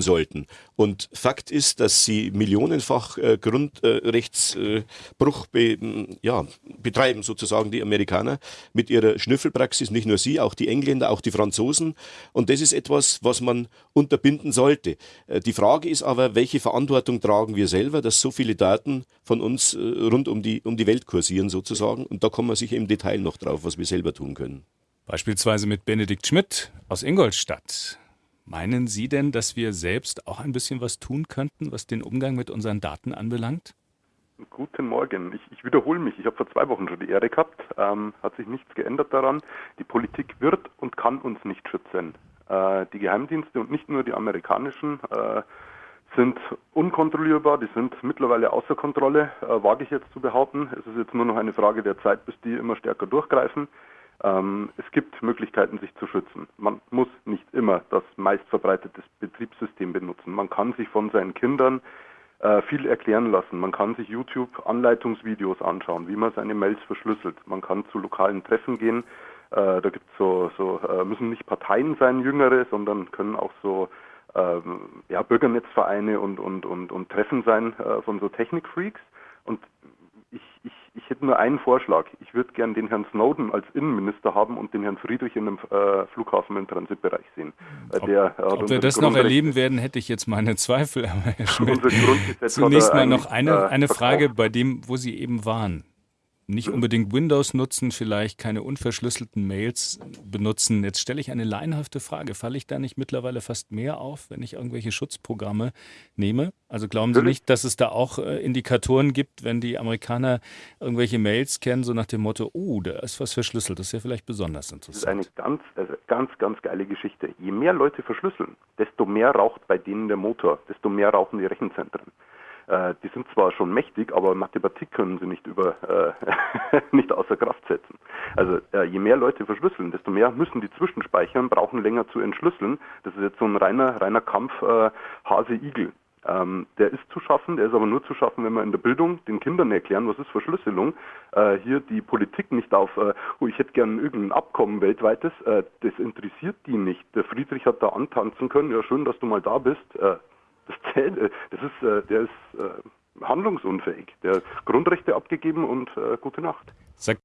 sollten. Und Fakt ist, dass sie millionenfach äh, Grundrechtsbruch äh, be, ja, betreiben, sozusagen die Amerikaner mit ihrer Schnüffelpraxis, nicht nur sie, auch die Engländer, auch die Franzosen. Und das ist etwas, was man unterbinden sollte. Äh, die Frage ist aber, welche Verantwortung tragen wir selber, dass so viele Daten von uns äh, rund um die, um die Welt kursieren sozusagen. Und da kommen wir sicher im Detail noch drauf, was wir selber tun können. Beispielsweise mit Benedikt Schmidt aus Ingolstadt. Meinen Sie denn, dass wir selbst auch ein bisschen was tun könnten, was den Umgang mit unseren Daten anbelangt? Guten Morgen. Ich, ich wiederhole mich. Ich habe vor zwei Wochen schon die Ehre gehabt. Ähm, hat sich nichts geändert daran. Die Politik wird und kann uns nicht schützen. Äh, die Geheimdienste und nicht nur die amerikanischen äh, sind unkontrollierbar. Die sind mittlerweile außer Kontrolle, äh, wage ich jetzt zu behaupten. Es ist jetzt nur noch eine Frage der Zeit, bis die immer stärker durchgreifen. Ähm, es gibt Möglichkeiten, sich zu schützen. Man muss nicht immer das meistverbreitete Betriebssystem benutzen. Man kann sich von seinen Kindern äh, viel erklären lassen. Man kann sich YouTube-Anleitungsvideos anschauen, wie man seine Mails verschlüsselt. Man kann zu lokalen Treffen gehen. Äh, da gibt es so, so äh, müssen nicht Parteien sein, Jüngere, sondern können auch so ähm, ja, Bürgernetzvereine und, und, und, und Treffen sein äh, von so Technikfreaks. Und ich, ich, ich hätte nur einen Vorschlag. Ich würde gern den Herrn Snowden als Innenminister haben und den Herrn Friedrich in einem äh, Flughafen im Transitbereich sehen. Äh, ob, der, ob wir das noch erleben werden, hätte ich jetzt meine Zweifel. Aber Herr Schmidt, zunächst mal noch eine, äh, eine Frage bei dem, wo Sie eben waren nicht unbedingt Windows nutzen, vielleicht keine unverschlüsselten Mails benutzen. Jetzt stelle ich eine laienhafte Frage. Falle ich da nicht mittlerweile fast mehr auf, wenn ich irgendwelche Schutzprogramme nehme? Also glauben Sie nicht, dass es da auch äh, Indikatoren gibt, wenn die Amerikaner irgendwelche Mails kennen, so nach dem Motto, oh, da ist was verschlüsselt. Das ist ja vielleicht besonders interessant. Das ist eine ganz, also ganz, ganz geile Geschichte. Je mehr Leute verschlüsseln, desto mehr raucht bei denen der Motor, desto mehr rauchen die Rechenzentren. Äh, die sind zwar schon mächtig, aber Mathematik können sie nicht über äh, nicht außer Kraft setzen. Also äh, je mehr Leute verschlüsseln, desto mehr müssen die zwischenspeichern, brauchen länger zu entschlüsseln. Das ist jetzt so ein reiner reiner Kampf äh, Hase-Igel. Ähm, der ist zu schaffen, der ist aber nur zu schaffen, wenn wir in der Bildung den Kindern erklären, was ist Verschlüsselung. Äh, hier die Politik nicht auf, äh, oh, ich hätte gern irgendein Abkommen weltweites, äh, das interessiert die nicht. Der Friedrich hat da antanzen können, ja schön, dass du mal da bist. Äh, das zählt, äh, das ist, äh, der ist äh, handlungsunfähig. Der hat Grundrechte abgegeben und gute Nacht. Sagt